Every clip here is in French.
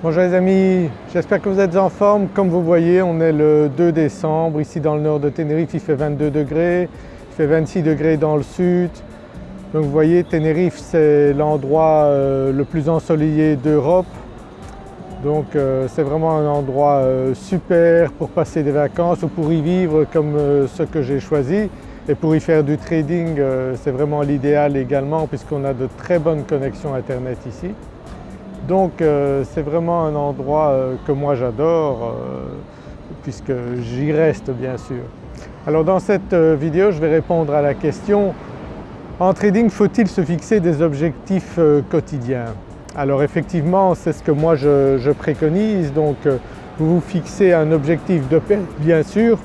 Bonjour les amis, j'espère que vous êtes en forme. Comme vous voyez on est le 2 décembre, ici dans le nord de Tenerife il fait 22 degrés, il fait 26 degrés dans le sud. Donc vous voyez Tenerife c'est l'endroit euh, le plus ensoleillé d'Europe. Donc euh, c'est vraiment un endroit euh, super pour passer des vacances ou pour y vivre comme ce que j'ai choisi. Et pour y faire du trading c'est vraiment l'idéal également puisqu'on a de très bonnes connexions internet ici. Donc euh, c'est vraiment un endroit euh, que moi j'adore euh, puisque j'y reste bien sûr. Alors dans cette vidéo je vais répondre à la question en trading faut-il se fixer des objectifs quotidiens? Alors effectivement c'est ce que moi je, préconise. Donc vous vous fixez un objectif de perte bien sûr,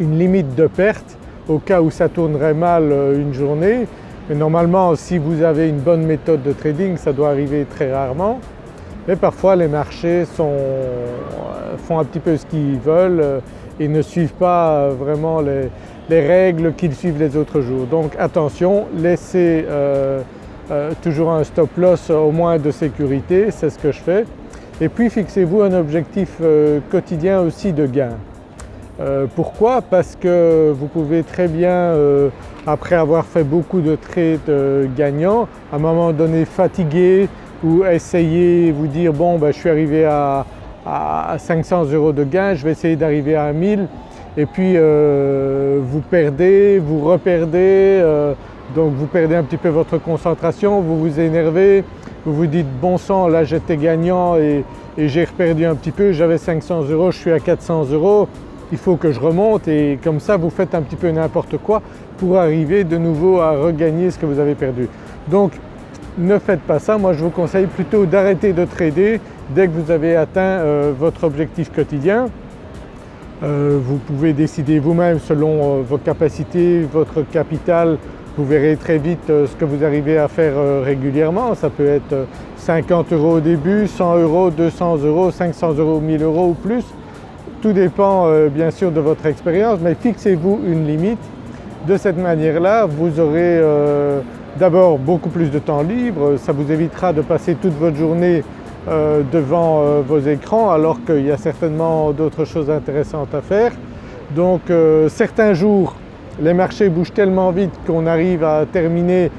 une limite de perte au cas où ça tournerait mal une journée mais normalement si vous avez une bonne méthode de trading ça doit arriver très rarement. Mais parfois les marchés euh, font un petit peu ce qu'ils veulent euh, et ne suivent pas euh, vraiment les, règles qu'ils suivent les autres jours. Donc attention, laissez toujours un stop loss au moins de sécurité, c'est ce que je fais. Et puis fixez-vous un objectif quotidien aussi de gain. Pourquoi? Parce que vous pouvez très bien après avoir fait beaucoup de trades euh, gagnants, à un moment donné fatigué ou essayer vous dire bon ben, je suis arrivé à, 500 euros de gain, je vais essayer d'arriver à 1000 et puis euh, vous perdez, vous reperdez, euh, donc vous perdez un petit peu votre concentration, vous vous énervez, vous vous dites bon sang là j'étais gagnant et, et j'ai reperdu un petit peu, j'avais 500 euros, je suis à 400 euros, il faut que je remonte et comme ça vous faites un petit peu n'importe quoi pour arriver de nouveau à regagner ce que vous avez perdu. Donc ne faites pas ça, moi je vous conseille plutôt d'arrêter de trader dès que vous avez atteint euh, votre objectif quotidien. Euh, vous pouvez décider vous-même selon euh, vos capacités, votre capital, vous verrez très vite ce que vous arrivez à faire régulièrement. Ça peut être 50 euros au début, 100 euros, 200 euros, 500 euros, 1000 euros ou plus. Tout dépend euh, bien sûr de votre expérience mais fixez-vous une limite. De cette manière-là vous aurez euh, d'abord beaucoup plus de temps libre, ça vous évitera de passer toute votre journée euh, devant vos écrans alors qu'il y a certainement d'autres choses intéressantes à faire. Donc certains jours les marchés bougent tellement vite qu'on arrive à terminer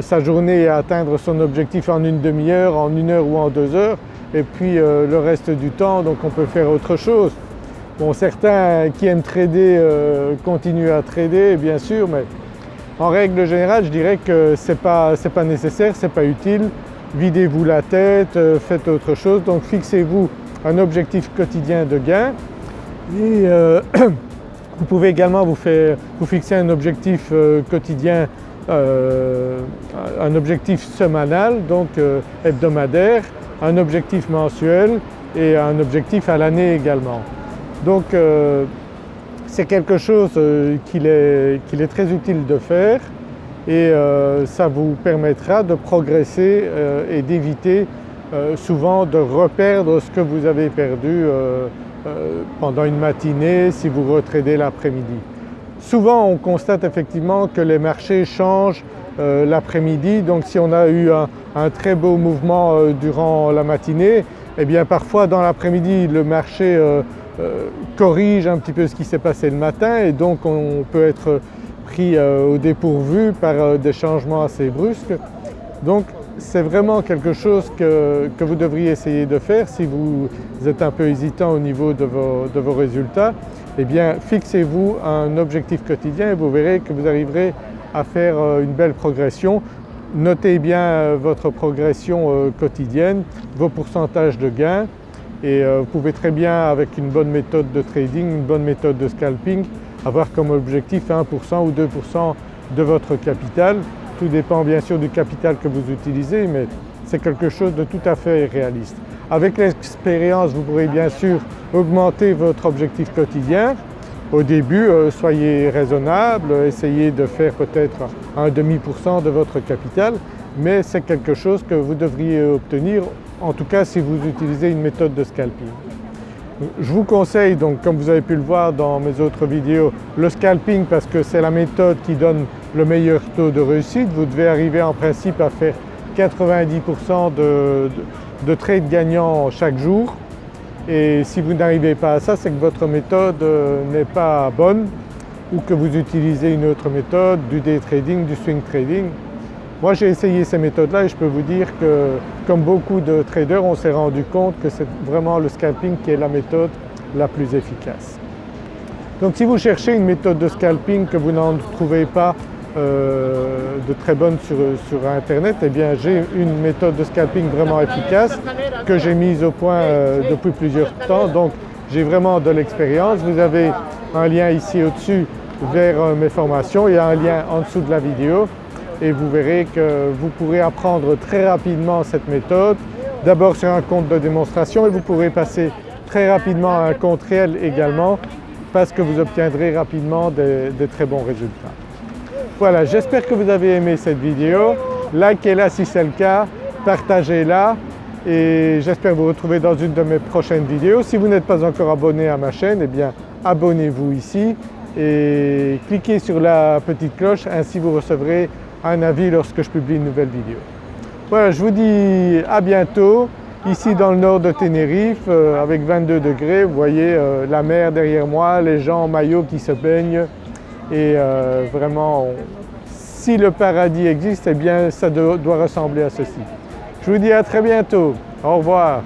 sa journée et à atteindre son objectif en une demi-heure, en une heure ou en deux heures et puis le reste du temps donc on peut faire autre chose. Bon certains qui aiment trader euh, continuent à trader bien sûr mais en règle générale je dirais que ce n'est pas, nécessaire, ce n'est pas utile. Videz-vous la tête, euh, faites autre chose donc fixez-vous un objectif quotidien de gain et euh, vous pouvez également vous fixer un objectif quotidien, un objectif semanal donc hebdomadaire, un objectif mensuel et un objectif à l'année également. Donc euh, c'est quelque chose euh, qu'il est, très utile de faire et euh, ça vous permettra de progresser et d'éviter souvent de reperdre ce que vous avez perdu pendant une matinée si vous retradez l'après-midi. Souvent on constate effectivement que les marchés changent l'après-midi donc si on a eu un, très beau mouvement durant la matinée, eh bien parfois dans l'après-midi le marché corrige un petit peu ce qui s'est passé le matin et donc on peut être pris euh, au dépourvu par euh, des changements assez brusques. Donc c'est vraiment quelque chose que, vous devriez essayer de faire si vous êtes un peu hésitant au niveau de vos, de vos résultats. Eh bien fixez-vous un objectif quotidien et vous verrez que vous arriverez à faire une belle progression. Notez bien votre progression quotidienne, vos pourcentages de gains et euh, vous pouvez très bien avec une bonne méthode de trading, une bonne méthode de scalping avoir comme objectif 1% ou 2% de votre capital. Tout dépend bien sûr du capital que vous utilisez mais c'est quelque chose de tout à fait réaliste. Avec l'expérience vous pourrez bien sûr augmenter votre objectif quotidien. Au début euh, soyez raisonnable, essayez de faire peut-être un demi-pourcent de votre capital mais c'est quelque chose que vous devriez obtenir en tout cas si vous utilisez une méthode de scalping. Je vous conseille donc comme vous avez pu le voir dans mes autres vidéos le scalping parce que c'est la méthode qui donne le meilleur taux de réussite. Vous devez arriver en principe à faire 90% de trades gagnants chaque jour et si vous n'arrivez pas à ça, c'est que votre méthode euh, n'est pas bonne ou que vous utilisez une autre méthode, du day trading, du swing trading. Moi j'ai essayé ces méthodes-là et je peux vous dire que comme beaucoup de traders, on s'est rendu compte que c'est vraiment le scalping qui est la méthode la plus efficace. Donc si vous cherchez une méthode de scalping que vous n'en trouvez pas euh, de très bonne sur, sur, internet, eh bien j'ai une méthode de scalping vraiment efficace que j'ai mise au point euh, depuis plusieurs temps donc j'ai vraiment de l'expérience. Vous avez un lien ici au-dessus vers euh, mes formations, il y a un lien en dessous de la vidéo et vous verrez que vous pourrez apprendre très rapidement cette méthode. D'abord sur un compte de démonstration et vous pourrez passer très rapidement à un compte réel également parce que vous obtiendrez rapidement des, très bons résultats. Voilà, j'espère que vous avez aimé cette vidéo. Likez-la si c'est le cas, partagez-la et j'espère vous retrouver dans une de mes prochaines vidéos. Si vous n'êtes pas encore abonné à ma chaîne, eh bien abonnez-vous ici et cliquez sur la petite cloche, ainsi vous recevrez un avis lorsque je publie une nouvelle vidéo. Voilà, je vous dis à bientôt ici dans le nord de Tenerife euh, avec 22 degrés. Vous voyez euh, la mer derrière moi, les gens en maillot qui se baignent et euh, vraiment si le paradis existe, eh bien ça doit ressembler à ceci. Je vous dis à très bientôt. Au revoir.